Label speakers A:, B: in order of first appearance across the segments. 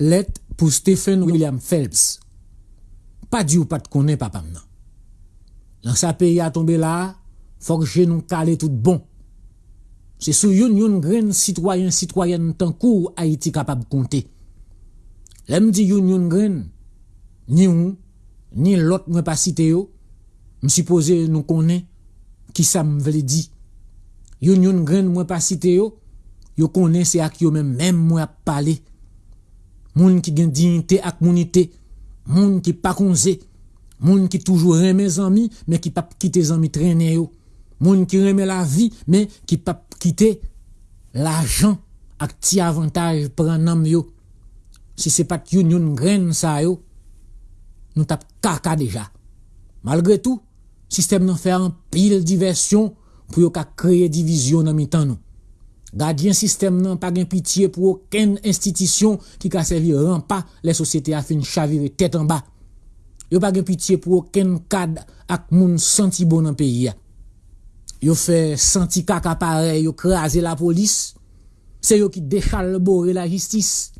A: Let pou Stephen William Phelps. Pa di ou pat konen papam nan. Lan sa peyi a tombe la, fok jenon kale tout bon. Se sou yon yon gren sitwayen sitwayen tan kou Haiti kapab konte. Lem di yon yon gren, ni ou, ni lot mwen pa site yo, msipose nou konen, ki sa m vle di. Yon yon gren mwen pa site yo, yo konen se ak yo men men mwen ap pale. Moun ki gen dignite ak mounite, moun ki pa konze, moun ki toujou reme zami, men ki pap kite zami trene yo. Moun ki reme la vi, men ki pap kite la jan ak ti avantaj pran nam yo. Si se pat yon yon gren sa yo, nou tap kaka deja. Malgre tou, sistem nan fè an pil diversyon pou yo ka kreye divizyon nan mi. Gadyen sistem nan pa gen pitiye pou oken institisyon ki ka servi rampa le sosyete a fin chavire tet an ba. Yo pa gen pitiye pou oken kad ak moun santi bon peyi ya. Yo fè santi kaka pare, yo kreaze la polis, se yo ki dechal bore la jistis.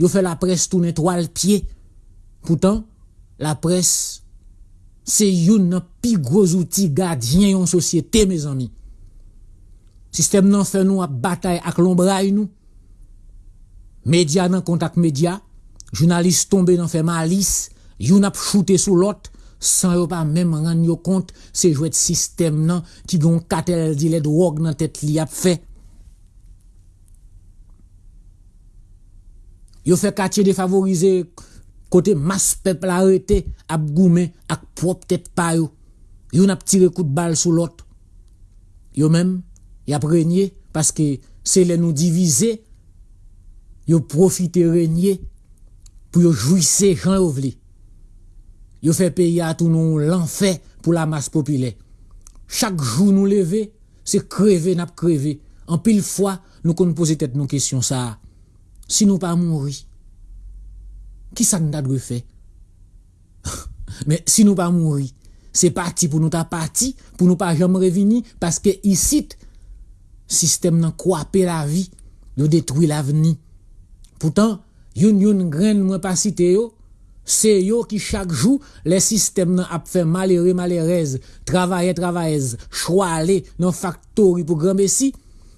A: Yo fè la pres tou netwal piye. Poutan, la pres se yon nan pi grozouti gadyen yon sosyete me zami. Sistem nan fè nou ap batay ak lombray nou. Medya nan kontak medya, jounalist tombe nan fè malis, yon ap choute sou lot, san yo pa mèm ran yo kont se jwet sistem nan ki gon katel di led wog nan tet li ap fè. Yo fè katye defavorize kote mas pep la rete ap goumen ak prop tet payo. Yon ap tire kout bal sou lot. Yo mèm, Y ap renye, paske se le nou divize, yo profite renye, pou yo jouisse jan ou vli. Yo fe peyi atou nou lanfe pou la mas popile. Chak jou nou leve, se kreve nap kreve. An pil fwa, nou kon pose tet nou kesyon sa. Si nou pa mouri, ki sa nou ta dwe fe? Men si nou pa mouri, se pati pou nou ta pati, pou nou pa jom revini, paske isit, Sistem nan kwape la vi, yo detwi la veni. Poutan, yon yon gren mwen pa site yo, se yo ki chak jou, le sistem nan ap fe malere malerez, travaye travayez, chwa ale nan faktori pou granbe si,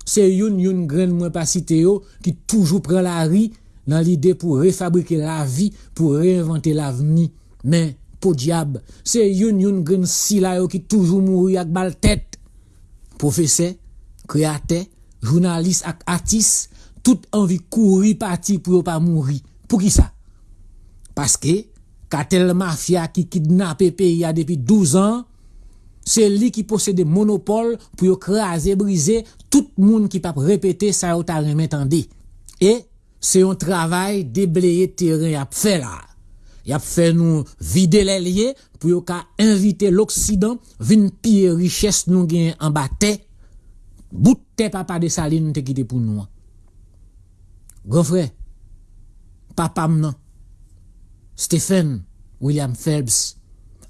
A: se yon yon gren mwen pa site yo, ki toujou pren la ri, nan lide pou refabrike la vi, pou reinvente la veni. Men, po diab, se yon yon si la yo ki toujou mouri ak bal tet. Profese, kreate, jounalist ak atis, tout anvi kouri pati pou yo pa mouri. Pou ki sa? Paske, katel mafya ki kidnap e peyi ya depi 12 an, se li ki posede monopole pou yo kreaze, brize, tout moun ki pap repete sa yo ta remetande. E, se yon travay debleye teren yap fe la. Yap fe nou vide le liye pou yo ka invite l'Oksidan vin piye riches nou gen en bate Bout te papa de Saline te kite pou nou. Gofre, papam nan, Stephen William Phelps,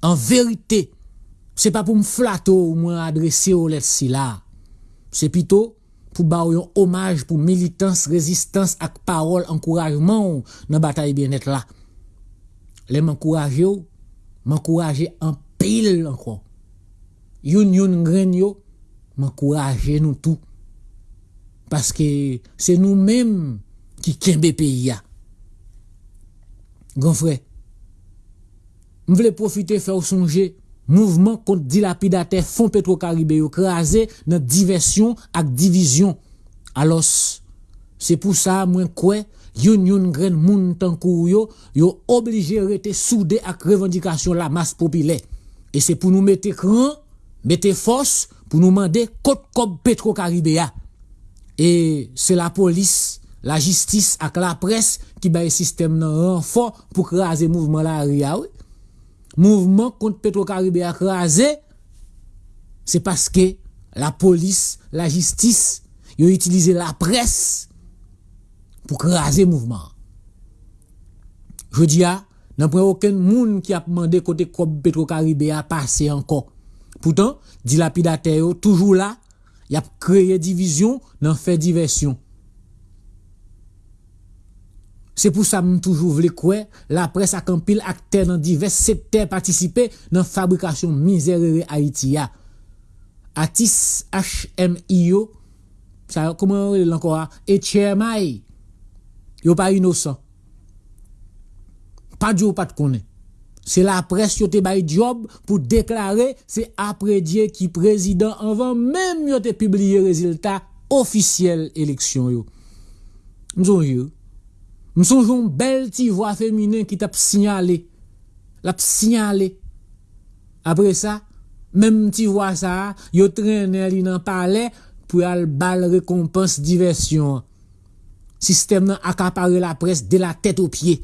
A: en verite, se pa pou m flato ou mwen adrese ou let si la. Se pito pou ba ou yon omaj pou militans, rezistans ak parol, ankourajman ou nan batay bien et la. Le m ankouraje ou, m ankouraje an pil anko. Yon yon gren yo, m'encourager nous tous. Parce que c'est nous-mêmes qui kembe pays. Grand frère, je voulais profiter faire songer mouvement contre dilapidataire fonds pétro-caribé crasé dans diversion et division. Alors, c'est pour ça, moi, quoi, yon yon gren moun tankou yo, yo obligé rester soudé avec revendication la masse populaire. Et c'est pour nous mettre cran, mettre force, pour nous demander côte comme Petro Caribéa. Et c'est la police, la justice avec la presse qui bat le système renfort pour craser le mouvement la. Mouvement contre Petro Caribéa crasé, c'est parce que la police, la justice, ils ont utilisé la presse pour craser le mouvement. Je dis, n'y a aucun monde qui a demandé côté Petro Caribéa passer encore. Pourtant, dilapidateur toujours là, il a créé division, dans fait diversion. C'est pour ça que toujours voulu quoi la presse a pile acteur dans divers secteurs participer dans la fabrication misère Haïti Atis HMIO ça comment encore et Tchermay yo pas innocent. Pas pas de connaître c'est la presse qui bail job pour déclarer c'est après Dieu qui président avant même yo te publié résultat officiel élection m'songe m'songe une belle petite voix féminin qui t'a signalé. L'a signalé. Après ça même tu vois ça yo traîner li dans palais pour al bal récompense diversion. Système nan la presse de la tête aux pieds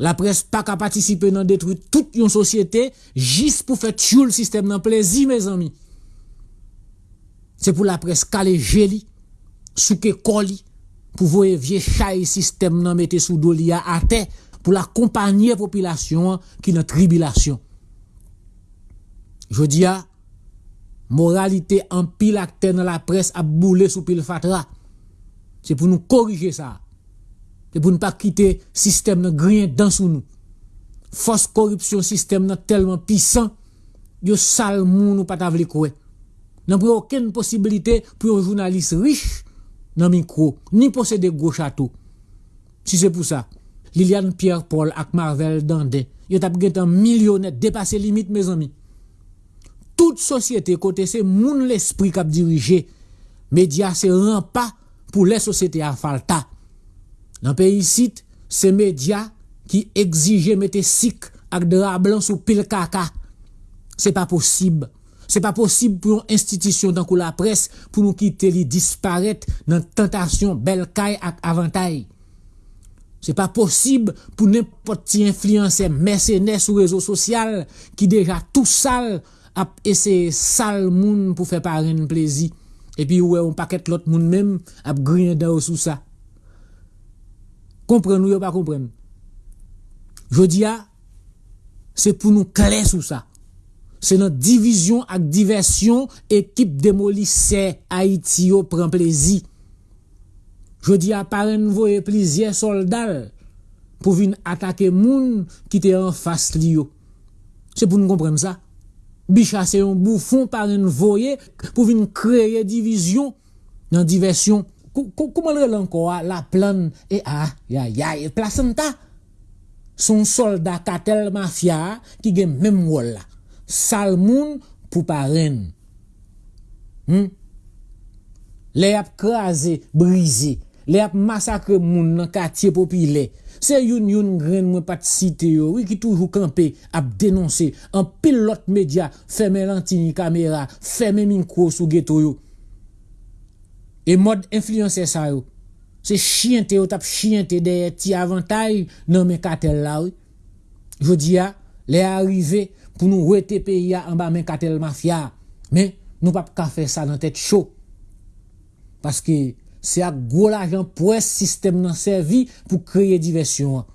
A: la presse pas qu'à participer dans détruire toute une société juste pour faire tuer le système dans plaisir mes amis. C'est pour la presse caler jeli souke coli pour voir vieux système nan mettre sous dolia à terre pour l'accompagner population qui dans tribulation. Je dis à moralité en pile acteur dans la presse a boulé sous pile fatra. C'est pour nous corriger ça c'est pour ne pas quitter système de grien dans sous nous. Force corruption système tellement puissant, yo sale moun ou pas tavle quoi. N'a aucune possibilité pour un journaliste riche dans micro, ni posséder gros château. Si c'est pour ça, Liliane Pierre Paul ak Marvel Dandé, yo tap un millionnaire dépasser limite mes amis. Toute société côté c'est moun l'esprit qui dirigé. Média c'est pas pour les sociétés à falta. Nan peyi sit, se media ki egzije mette sik ak dra blan sou pil kaka. Se pa posib. Se pa posib pou yon institisyon dan kou la pres pou nou ki te li disparet nan tentasyon bel kay ak avantay. Se pa posib pou nepot ti influense mersenè sou rezo sosyal ki deja tou sal ap ese sal moun pou fe paren plezi. E pi ouwe ou paket lot moun mem ap griyen da ou sou sa. Comprenez ou pas comprendre? Je dis, c'est pour nous clair sur ça. C'est notre division avec diversion, équipe démolisseur Haïti prend plaisir. Je dis à par voyer plusieurs soldats pour venir attaquer moun qui était en face lio. C'est pour nous comprendre ça. Bicha c'est un bouffon par voyer pour venir créer division dans diversion comment le encore la plane et ah ya ya placenta son soldat katel mafia qui gen même rôle là salmoun pour parrain hmm? les ap crasé brisé les ap massacré moun dans quartier populaire c'est une une grain moi pas cité yo oui qui toujours campé ap dénoncer en pilote média fermer lantini caméra fermer micro sous ghetto yo E mod influencer sa yo. Se chiyente yo tap chiyente deye ti avantay nan men katel la yo. Jodi ya, le arive pou nou wete pe ya an ba men katel mafya. Men nou pap ka fe sa nan tet chou. Paske se ak gwo la jan pou es sistem nan servi pou kreye diversyon an.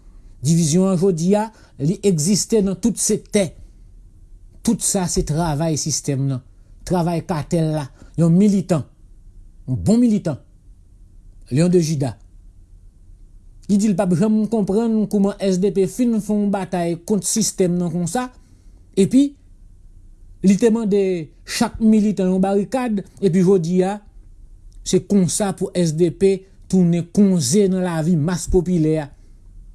A: Divizyon an jodi ya, li egziste nan tout se te. Tout sa se travay sistem nan. Travay katel la. Yon militant. Un bon militant, Léon de Juda. Il dit pas jamais comprendre comment SDP fin font bataille contre système non comme ça. Et puis, il demande chaque militant en barricade. Et puis, je dis, ah, c'est comme ça pour SDP tourner conzé dans la vie masse populaire.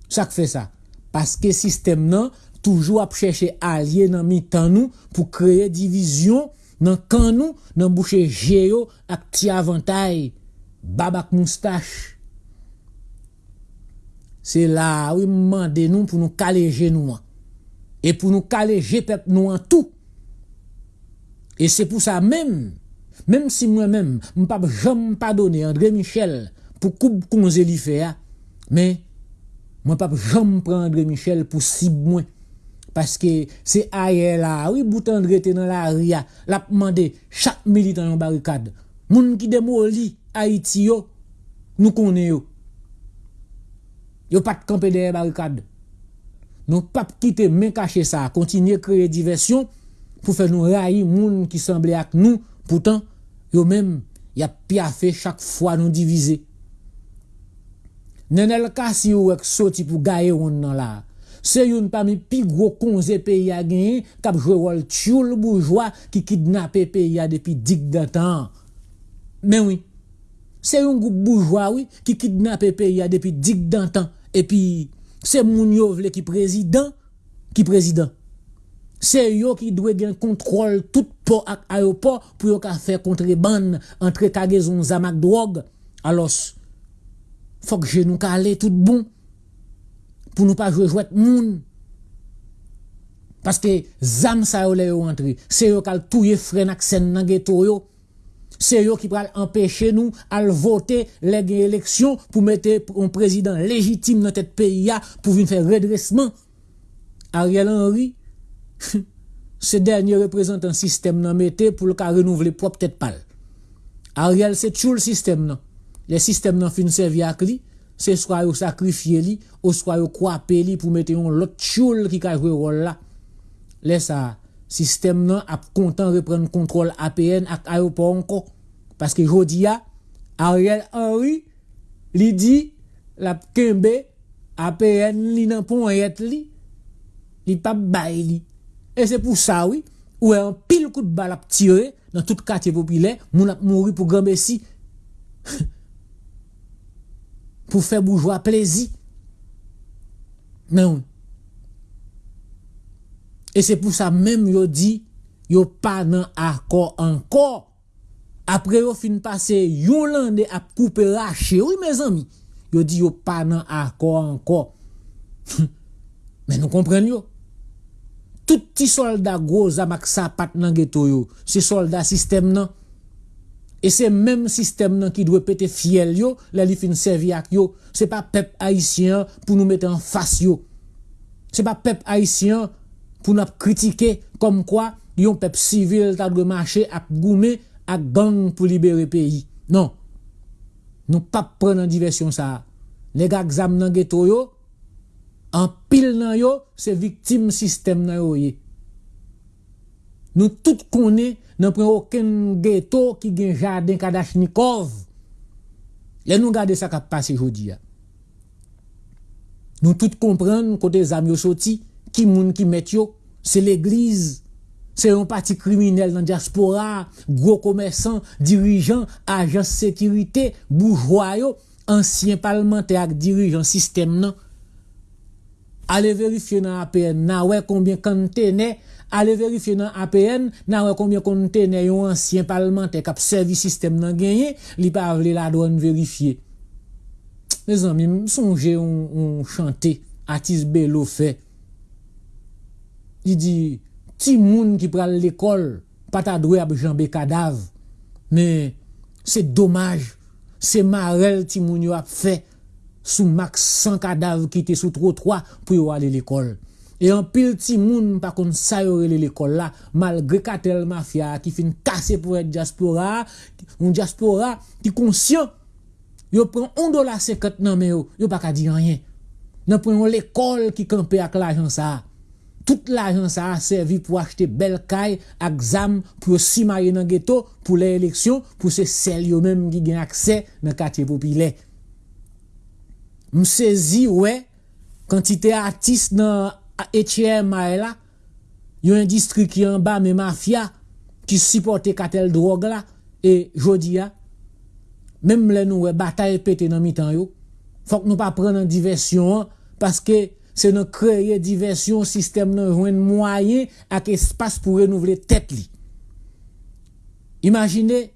A: Ça fait ça. Parce que système non, toujours à chercher alliés dans mi-temps pour créer division dans kan nous dans bouche géo ak ti avantage babak moustache. C'est là où demande nous pour nous caléger nous et pour nous caléger peuple nous en tout et c'est pour ça même même si moi-même je ne pas jamais pardonner André Michel pour coupe qu'on fait mais moi pas jamais prendre André Michel pour cible moins parce que c'est ailleurs là, oui, bouton était dans la ria, l'a chaque militant en barricade. Moun qui démoli Haïti yo, nous connaissons. Yo pas de camper derrière barricade. Nous pas quitter mais cacher ça, continuer créer diversion pour faire nous railler moun qui semblait avec nous. Pourtant, yo même y a fait chaque fois nous diviser. Nenel kasi ou ek soti pou gaye on nan la. Se yon pa mi pi gro konze peyi a genye, kap jwe wol tchoul boujwa ki kidnapè peyi a depi dik datan. Men wè, se yon goup boujwa wè ki kidnapè peyi a depi dik datan, epi se moun yo ki prezident, ki prezident. Se yo ki dwe gen kontrol tout po ak ayopo pou yo kontre ban entre kagezon zamak drog, alos, fok genou ka ale tout bon. Pou nou pa jwe jwet moun. Paske zam sa yo le antri, se yo kal touye fren ak sen nan geto yo, se yo ki pral empèche nou al vote le gen eleksyon pou mette un prezident legitim nan tet peyi ya pou vin fè redresman. Ariel Henry, se denye reprezentan sistem nan mette pou lka renouvle prop tet pal. Ariel se tchou l sistem nan. Le sistem nan fin sevi ak li, se swa yo sakrifye li, ou swa yo kwape li pou mette yon lot choul ki ka jwe rol la. Le sa, sistem nan ap kontan repren kontrol APN ak ayopon ko. Paske jodi ya, Ariel Henry li di la kembe APN li nan pon yet li, li pap bay li. E se pou sa oui, ou e an pil kout bal ap tire nan tout kate popile, moun ap mouri pou gambe si. pou fè boujwa plezi. Men ou. E se pou sa menm yo di, yo pa nan akor ankor. Apre yo fin pase, yo lande ap koupe rache, ou me zami, yo di yo pa nan akor ankor. Men nou kompren yo. Touti soldat groza mak sa pat nan geto yo, se soldat sistem nan, E se menm sistem nan ki dwe pete fiel yo, la li fin servi ak yo. Se pa pep haisyen pou nou mette an fas yo. Se pa pep haisyen pou nou ap kritike kom kwa yon pep sivil ta dwe mache ap goume ak gang pou libere peyi. Non, nou pap pren nan diversyon sa. Nega gzam nan geto yo, an pil nan yo, se viktim sistem nan yo ye. Nou tout konen nan pren oken geto ki gen jaden kadachnikov. Le nou gade sa kap pase jodi ya. Nou tout kompren kote zam yo soti, ki moun ki met yo, se l'eglize, se yon pati kriminel nan diaspora, gro komersan, dirijan, ajan sekirite, boujwayo, ansyen palmente ak dirijan sistem nan. Ale verifye nan APN, nan wè konbyen kante ne, ale verifiye nan APN, nan wè konbyen konte ne yon ansyen parlemente kap servis sistem nan genye, li pa avle la doan verifiye. Me zan mi msonje yon chante, Atis Bello fe. Di di, ti moun ki pral l'ekol, pata dwe ap janbe kadav, me se domaj, se marel ti moun yo ap fe, sou mak san kadav ki te sou tro 3 pou yo ale l'ekol. E an pil ti moun pa kon sa l'ekol la, malgre katel mafya ki fin kase pou et diaspora, un diaspora ki konsyon, yo pren on do la sekot nan me yo, yo pa ka di anyen. Nan pren yon l'ekol ki kampe ak l'ajan sa. Tout l'ajan sa a servi pou achete bel kay ak zam pou yo simaye nan geto pou le eleksyon, pou se sel yo menm ki gen akse nan kate popile. Msezi we, kantite artist nan etye ma e la, yon indistri ki yon ba me mafya ki sipote katel drog la e jodi ya mem le nou we batay pete nan mi tan yo. Fok nou pa pren nan diversyon paske se nou kreye diversyon sistem nan jwen mwaye ak espas pou renouvle tet li. Imagine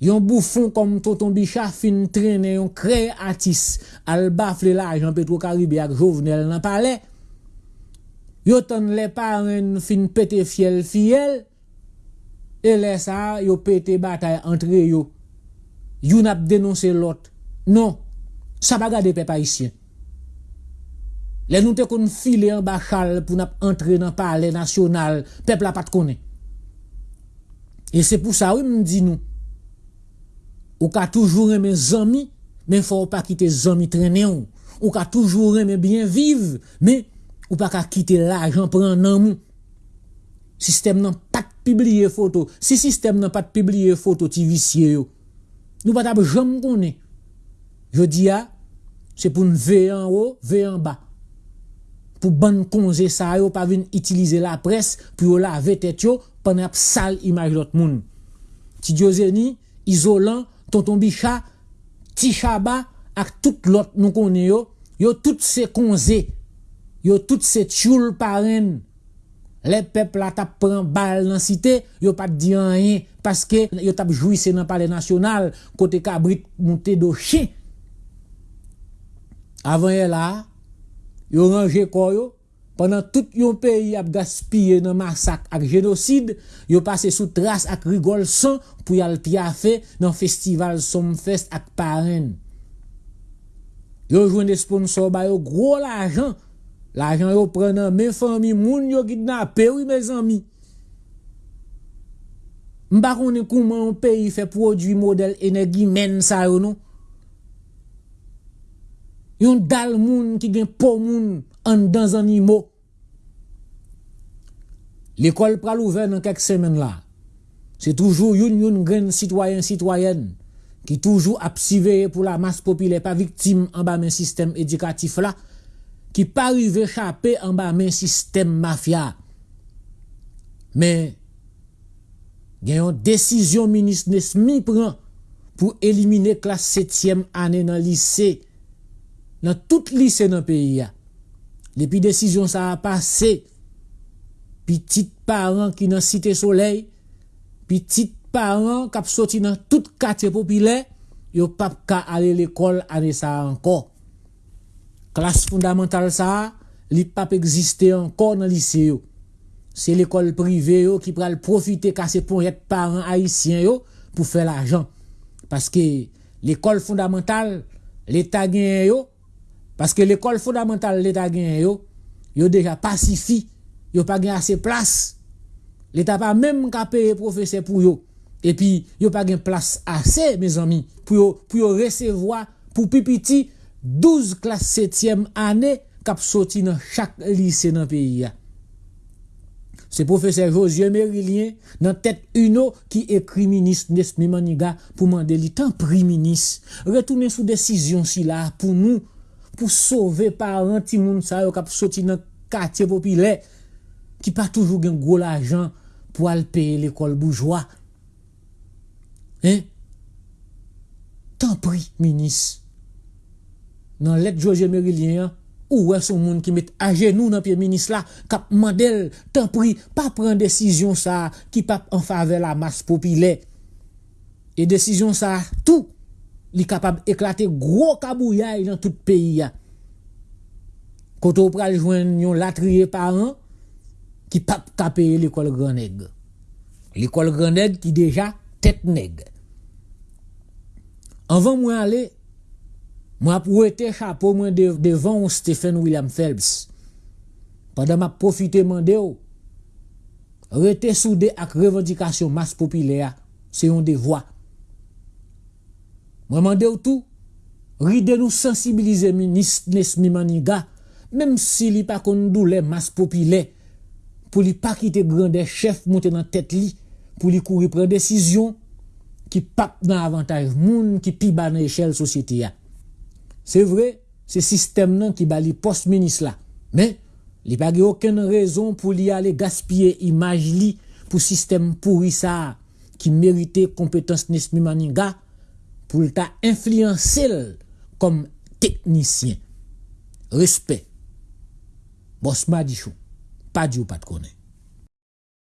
A: yon boufon kom Toton Bichat fin trene yon kreye atis al bafle la jan Petro Karibé ak Jovenel nan pale yo ton le paren fin pete fiel fiel, e le sa yo pete batay entre yo, yon ap denonse lot, non, sa baga de pe pa isyen. Le nou te kon file an bachal pou nap entre nan pale nasyonal, pep la pat konen. E se pou sa wim di nou, ou ka toujou reme zami, men fò ou pa kite zami trene ou, ou ka toujou reme bien vive, men, Ou pa ka kite la, jan pran nan mou. Sistem nan pat pibliye foto. Si sistem nan pat pibliye foto, ti visye yo. Nou pat ap jom konen. Je di ya, c'est pour nous veiller en haut, veiller en bas. Pour ban congé ça yo pas venir utiliser la presse pour laver tête yo pendant sale image l'autre monde. Ti Diozeni, isolant, tonton Bicha, Ti Chaba ak tout l'autre nous connaît yo, yo toutes ces congés, yo toutes ces tchoul parrain. Les peuples la tap prend balle dans cité, yo pas dit rien parce que yo tap jouissé dans palais national côté cabrit monté de chien. Avant là, yo rangé quoi yo pendant tout yon pays a gaspillé dans massacre ak génocide, yo passé sous trace ak rigole sang pour y al piafé dans festival Somfest ak parrain. Yo jouen des sponsors ba yo gros l'argent. L'argent yo prend dans mes familles moun yo kidnappé oui mes amis. M'pa connait comment un pays fait produit modèle énergie men ça yo non? Yon dal moun qui gen po moun en dans animaux. L'école pral ouvert dans quelques semaines là. C'est toujours une yon grain citoyen citoyenne qui toujours a pour la masse populaire pas victime en bas d'un système éducatif là ki pa rive chapè an ba men sistem mafya. Men, gen yon desisyon minis nesmi pran pou elimine klas setyem ane nan lise, nan tout lise nan peyi ya. Depi desisyon sa apase, pitit paran ki nan site soley, pitit paran kap soti nan tout katye popile, yo pap ka ale l'ekol ane sa anko. Classe fondamentale ça, li pas encore dans lycée C'est l'école privée yo qui pral profiter casser pour être parents haïtiens yo pour faire l'argent. Parce que l'école fondamentale, l'État gagne yo, parce que l'école fondamentale l'État gagne yo, yo déjà pacifié, yo pas gagne assez place. L'État pas même qu'à payer professeur pour yo. Et puis, yo pas gagne place assez, mes amis, pour yo, pour recevoir, pour pipiti, 12 klas 7e ane kap soti nan chak lise nan peyi ya. Se profeseur Josie Merilien nan tet uno ki ekri minis Nesmi Maniga pou mande li tan priminis. Retounen sou desisyon si la pou nou pou sove paran ti moun sa yo kap soti nan katye popile ki pa toujou gen gwo la jan pou al peye l'ekol boujwa. Hein? Tan priminis. nan let Joje Merilien, ou wè son moun ki met a genou nan piye minis la, kap mandel, tan pri, pa pren desisyon sa, ki pap an fave la mas popile. E desisyon sa, tou, li kapab eklate gro kabouyay nan tout peyi ya. Koto pral jwen yon latriye paran, ki pap kapeye l'ekol graneg. L'ekol graneg ki deja tet neg. Anvan mwen ale, Mwen ap wete chapo mwen de, devan ou Stephen William Phelps. Padan mwen ap profite mwen de ou. Rete soude ak revendikasyon mas popile ya. Se yon de vwa. Mwen mwen de ou tou. Ride nou sensibilize minis Nesmi Maniga. Mem si li pa kon dou le mas popile. Pou li pa kite grande chef monte nan tet li. Pou li kouri pren desisyon. Ki pap nan avantaj moun ki pi ba nan eshel sosyete ya. Se vre, se sistem nan ki ba li post-minis la. Men, li pa ge oken rezon pou li ale gaspye imaj li pou sistem pouri sa ki merite kompetans Nesmi Maninga pou lta infliansel kom teknisyen. Respect. Bosma di chou. Pa di ou pat konen.